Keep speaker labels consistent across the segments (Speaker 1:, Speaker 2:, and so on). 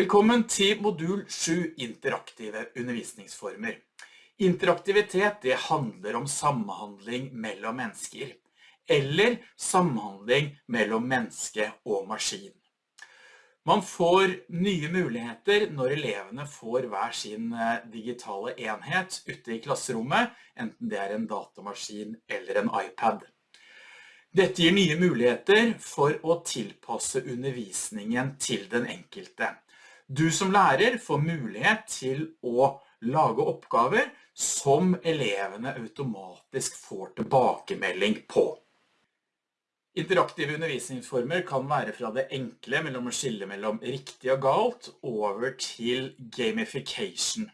Speaker 1: Velkommen til modul 7 interaktive undervisningsformer. Interaktivitet det handler om samhandling mellom mennesker, eller samhandling mellom menneske og maskin. Man får nye muligheter når elevene får hver sin eh, digitale enhet ute i klasserommet, enten det er en datamaskin eller en iPad. Dette gir nye muligheter for å tilpasse undervisningen til den enkelte. Du som lærer får mulighet til å lage oppgaver som elevene automatisk får tilbakemelding på. Interaktive undervisningsformer kan være fra det enkle mellom å skille mellom riktig og galt over til gamification.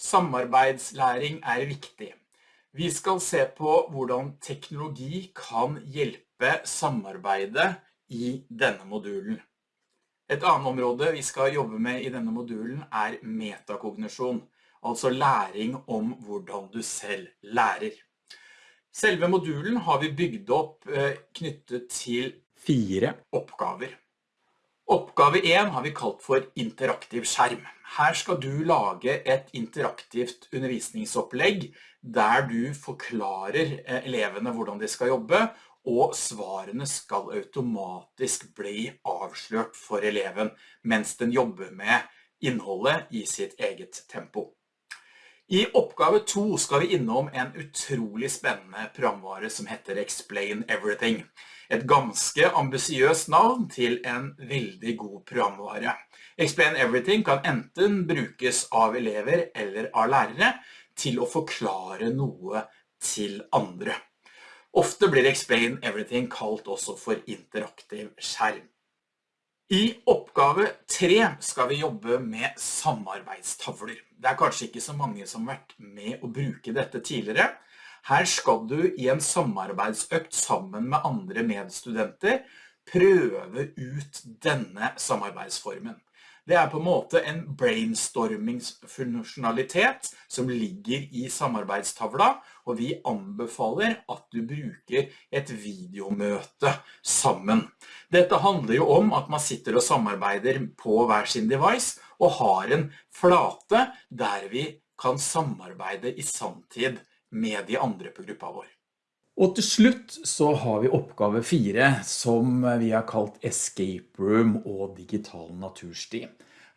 Speaker 1: Samarbeidslæring er viktig. Vi skal se på hvordan teknologi kan hjelpe samarbeidet i denne modulen. Et annet område vi skal jobbe med i denne modulen er metakognisjon, altså læring om hvordan du selv lærer. Selve modulen har vi bygd opp eh, knyttet til fire oppgaver. Oppgave 1 har vi kalt for interaktiv skjerm. Her skal du lage et interaktivt undervisningsopplegg der du forklarer eh, elevene hvordan de skal jobbe, og svarene skal automatisk bli avslørt for eleven mens den jobber med innholdet i sitt eget tempo. I oppgave 2 skal vi innom en utrolig spennende programvare som heter Explain Everything. Et ganske ambisiøst navn til en veldig god programvare. Explain Everything kan enten brukes av elever eller av lærere til å forklare noe til andre. Ofte blir Explain Everything kalt også for interaktiv skjerm. I oppgave 3 skal vi jobbe med samarbeidstavler. Det er kanskje ikke så mange som har vært med å bruke dette tidligere. Her skal du i en samarbeidsøkt sammen med andre medstudenter prøve ut denne samarbeidsformen. Det er på en måte en brainstormingsfunksjonalitet som ligger i samarbeidstavla, og vi anbefaler at du bruker et videomøte sammen. Dette handler jo om at man sitter og samarbeider på hver sin device, og har en flate der vi kan samarbeide i samtid med de andre på gruppa vår. Og til slutt så har vi oppgave 4 som vi har kalt Escape Room og Digital Natursti.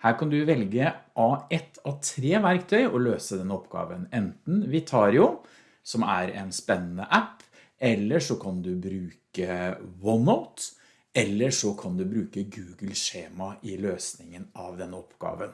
Speaker 1: Her kan du velge av ett av tre verktøy å løse denne oppgaven. Enten Vitario, som er en spennende app, eller så kan du bruke OneNote, eller så kan du bruke Google Skjema i løsningen av denne oppgaven.